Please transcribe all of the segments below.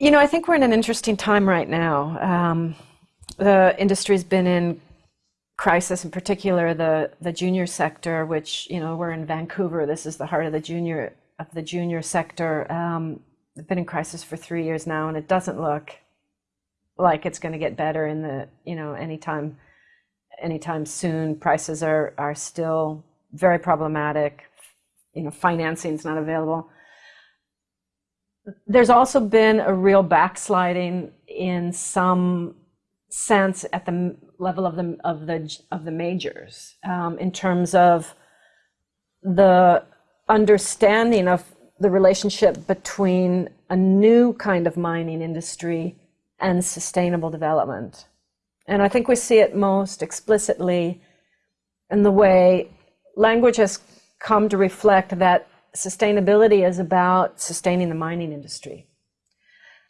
You know, I think we're in an interesting time right now. Um, the industry's been in crisis, in particular the the junior sector, which you know we're in Vancouver. This is the heart of the junior of the junior sector. Um, been in crisis for three years now, and it doesn't look like it's going to get better in the you know anytime anytime soon. Prices are are still very problematic. You know, financing is not available. There's also been a real backsliding in some sense at the level of the of the of the majors um, in terms of the understanding of the relationship between a new kind of mining industry and sustainable development. And I think we see it most explicitly in the way language has come to reflect that sustainability is about sustaining the mining industry.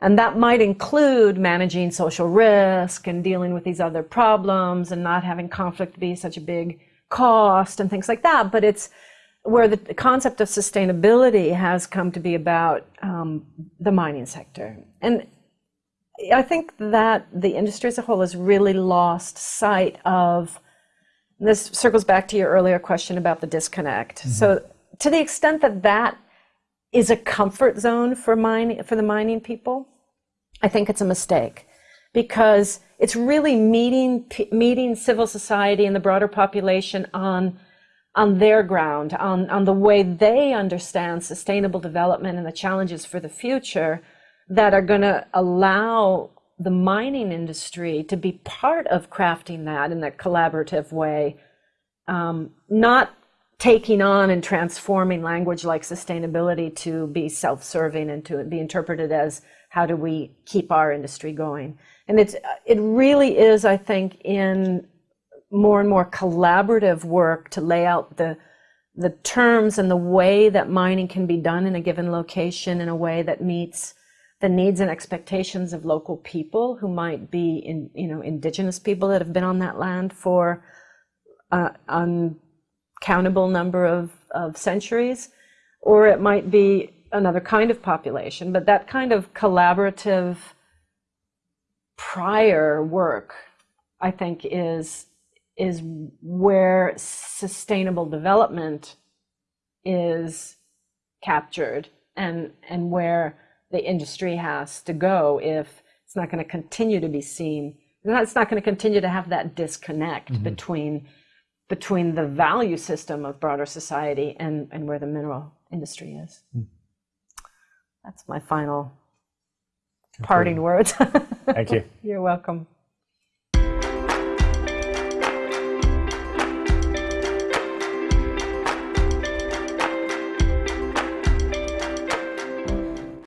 And that might include managing social risk and dealing with these other problems and not having conflict be such a big cost and things like that. But it's where the concept of sustainability has come to be about um, the mining sector. And I think that the industry as a whole has really lost sight of this circles back to your earlier question about the disconnect. Mm-hmm. So to the extent that that is a comfort zone for mining for the mining people, I think it's a mistake. Because it's really meeting meeting civil society and the broader population on on their ground, on, on the way they understand sustainable development and the challenges for the future that are going to allow the mining industry to be part of crafting that in a collaborative way, um, not taking on and transforming language like sustainability to be self-serving and to be interpreted as how do we keep our industry going. And it's it really is i think in more and more collaborative work to lay out the the terms and the way that mining can be done in a given location in a way that meets the needs and expectations of local people who might be in you know indigenous people that have been on that land for uh, uncountable number of, of centuries or it might be another kind of population but that kind of collaborative prior work i think is is where sustainable development is captured and and where the industry has to go if it's not going to continue to be seen it's not going to continue to have that disconnect mm-hmm. between between the value system of broader society and and where the mineral industry is. Mm. that's my final parting words. Thank you. You're welcome